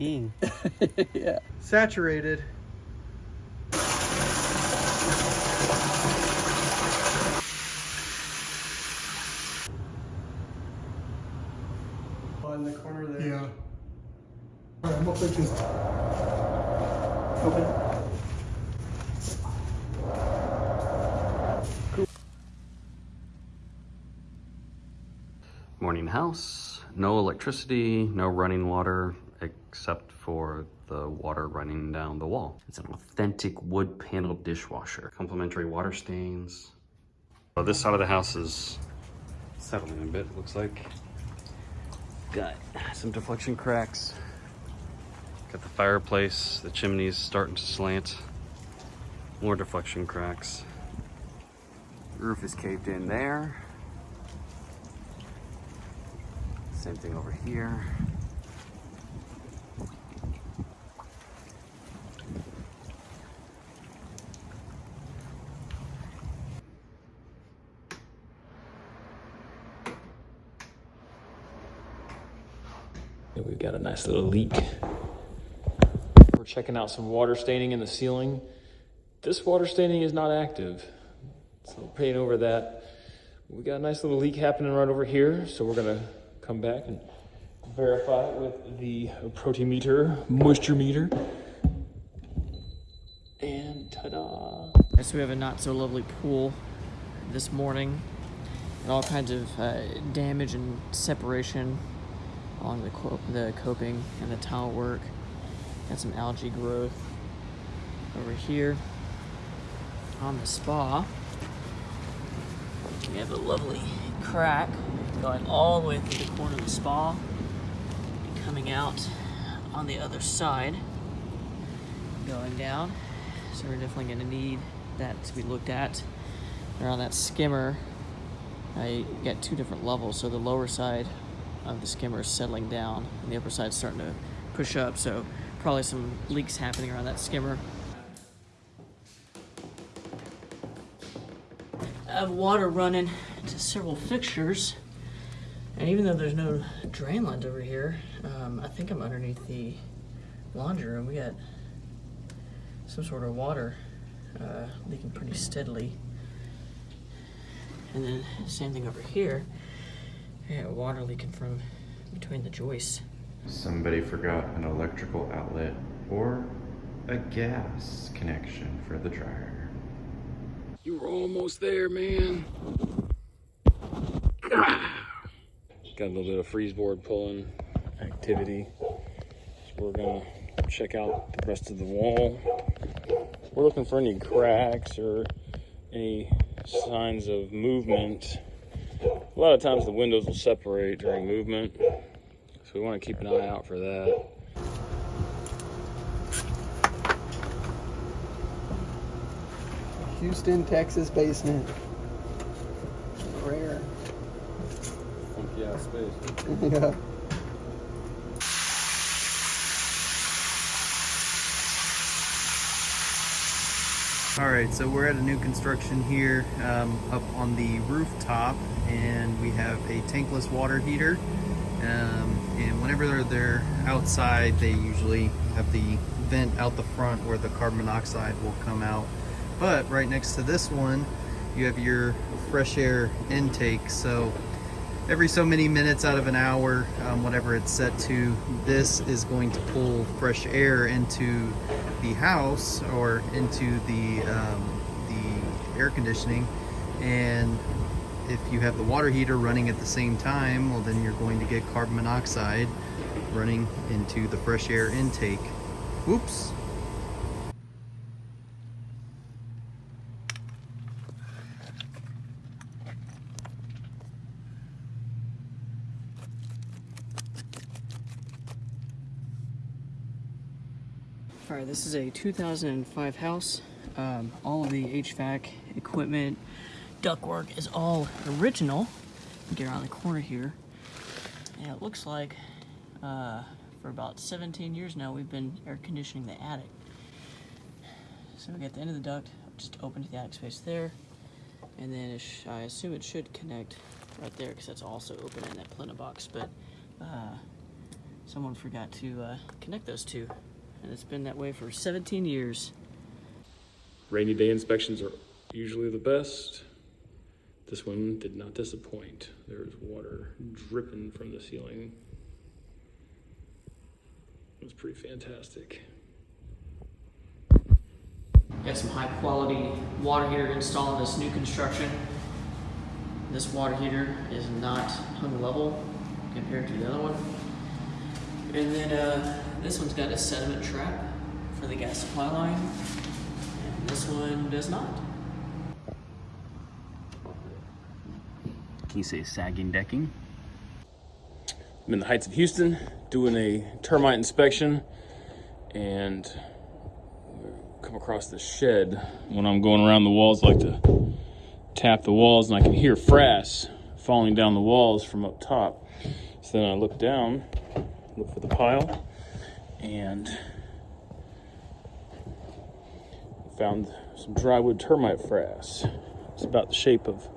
peeing. yeah. Saturated. In the corner there. Yeah. All right, I'm gonna just Open. Morning house, no electricity, no running water, except for the water running down the wall. It's an authentic wood panel dishwasher. Complimentary water stains. Well, this side of the house is settling a bit, looks like. Got some deflection cracks. Got the fireplace, the chimney's starting to slant. More deflection cracks. Roof is caved in there. Same thing over here. And we've got a nice little leak. We're checking out some water staining in the ceiling. This water staining is not active. So paint over that. We got a nice little leak happening right over here. So we're gonna come back and verify it with the protimeter, moisture meter. And ta-da. So we have a not so lovely pool this morning and all kinds of uh, damage and separation along the, the coping and the tile work. Got some algae growth over here on the spa. We have a lovely crack going all the way through the corner of the spa and coming out on the other side, going down. So we're definitely going to need that to be looked at. Around that skimmer, I got two different levels. So the lower side of the skimmer is settling down, and the upper side is starting to push up. So probably some leaks happening around that skimmer. I have water running to several fixtures, and even though there's no drain lines over here, um, I think I'm underneath the laundry room. We got some sort of water uh, leaking pretty steadily. And then same thing over here. Yeah, water leaking from between the joists. Somebody forgot an electrical outlet or a gas connection for the dryer. You were almost there, man. Got a little bit of frieze board pulling activity. So we're gonna check out the rest of the wall. We're looking for any cracks or any signs of movement. A lot of times the windows will separate during movement. So we want to keep an eye out for that. Houston, Texas basement. Rare. Funky ass space. yeah. All right, so we're at a new construction here um, up on the rooftop and we have a tankless water heater. Um, and whenever they're, they're outside, they usually have the vent out the front where the carbon monoxide will come out. But right next to this one, you have your fresh air intake. So every so many minutes out of an hour, um, whatever it's set to, this is going to pull fresh air into the house or into the um, the air conditioning. And if you have the water heater running at the same time, well, then you're going to get carbon monoxide running into the fresh air intake. Whoops. All right, this is a 2005 house. Um, all of the HVAC equipment, ductwork is all original. Get around the corner here. And it looks like uh, for about 17 years now we've been air conditioning the attic. So we got the end of the duct, just open to the attic space there. And then I assume it should connect right there because that's also open in that plenum box. But uh, someone forgot to uh, connect those two. And it's been that way for 17 years. Rainy day inspections are usually the best. This one did not disappoint. There was water dripping from the ceiling. It was pretty fantastic. Got some high quality water heater installed in this new construction. This water heater is not hung level compared to the other one. And then uh, this one's got a sediment trap for the gas supply line. And this one does not. Can you say sagging decking? I'm in the Heights of Houston doing a termite inspection and come across this shed. When I'm going around the walls, I like to tap the walls and I can hear frass falling down the walls from up top. So then I look down, look for the pile, and found some drywood termite frass. It's about the shape of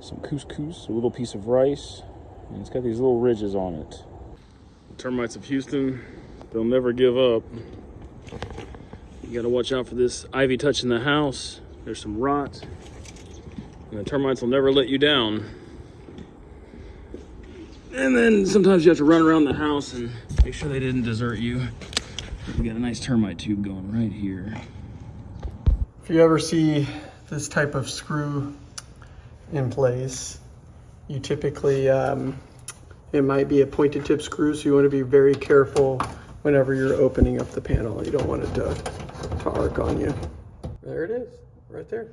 some couscous, a little piece of rice, and it's got these little ridges on it. The termites of Houston, they'll never give up. You gotta watch out for this ivy touching the house. There's some rot. And the termites will never let you down. And then sometimes you have to run around the house and make sure they didn't desert you. We got a nice termite tube going right here. If you ever see this type of screw in place, you typically, um, it might be a pointed tip screw, so you want to be very careful whenever you're opening up the panel. You don't want it to, to arc on you. There it is, right there.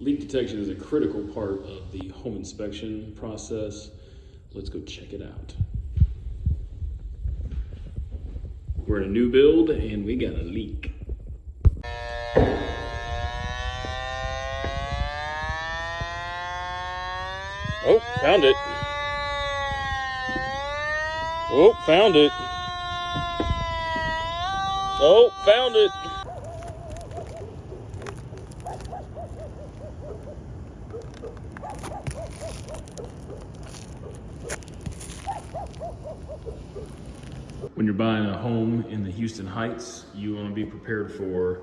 Leak detection is a critical part of the home inspection process. Let's go check it out. We're in a new build and we got a leak. Oh, found it. Oh, found it. Oh, found it. When you're buying a home in the Houston Heights, you want to be prepared for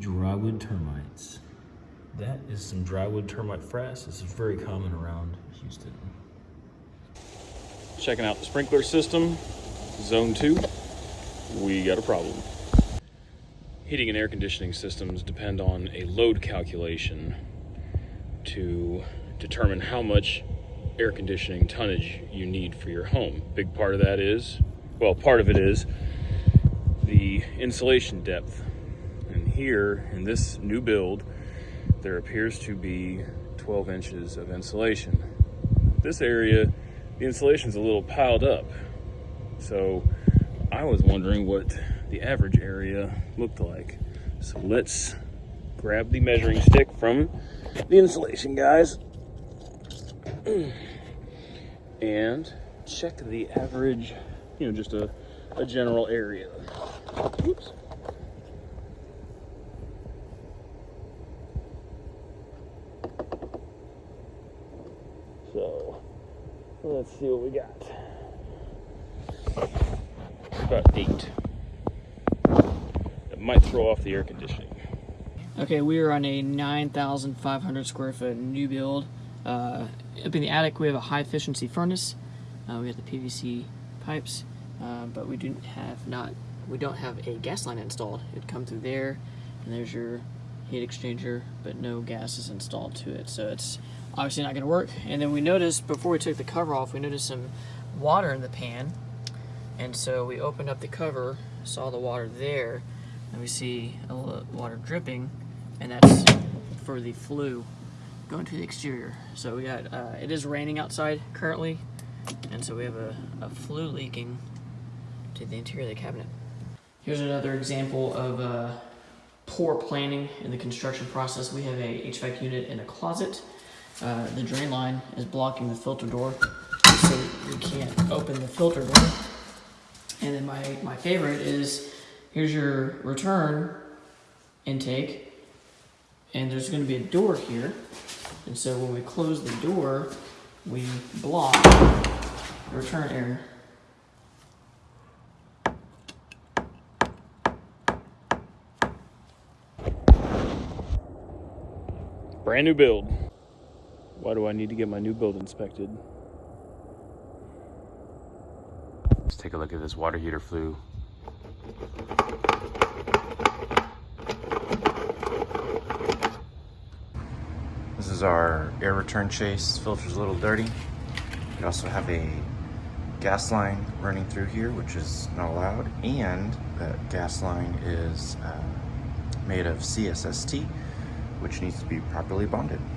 drywood termites. That is some drywood termite frass. This is very common around Houston. Checking out the sprinkler system, zone two, we got a problem. Heating and air conditioning systems depend on a load calculation to determine how much air conditioning tonnage you need for your home. Big part of that is, well, part of it is the insulation depth. And here in this new build, there appears to be 12 inches of insulation. This area, the insulation's a little piled up. So I was wondering what the average area looked like. So let's grab the measuring stick from the insulation guys and check the average, you know, just a, a general area. Whoops. So let's see what we got. About eight. It might throw off the air conditioning. Okay, we are on a 9,500 square foot new build. Uh, up in the attic, we have a high efficiency furnace. Uh, we have the PVC pipes, uh, but we do have not. We don't have a gas line installed. It'd come through there, and there's your heat exchanger, but no gas is installed to it, so it's obviously not going to work. And then we noticed before we took the cover off, we noticed some water in the pan, and so we opened up the cover, saw the water there, and we see a little water dripping, and that's for the flue going to the exterior. So we got, uh, it is raining outside currently, and so we have a, a flue leaking to the interior of the cabinet. Here's another example of uh, poor planning in the construction process. We have a HVAC unit in a closet. Uh, the drain line is blocking the filter door, so we can't open the filter door. And then my, my favorite is, here's your return intake, and there's gonna be a door here. And so when we close the door, we block the return air. Brand new build. Why do I need to get my new build inspected? Let's take a look at this water heater flue. This is our air return chase. Filter's a little dirty. We also have a gas line running through here, which is not allowed. And that gas line is uh, made of CSST, which needs to be properly bonded.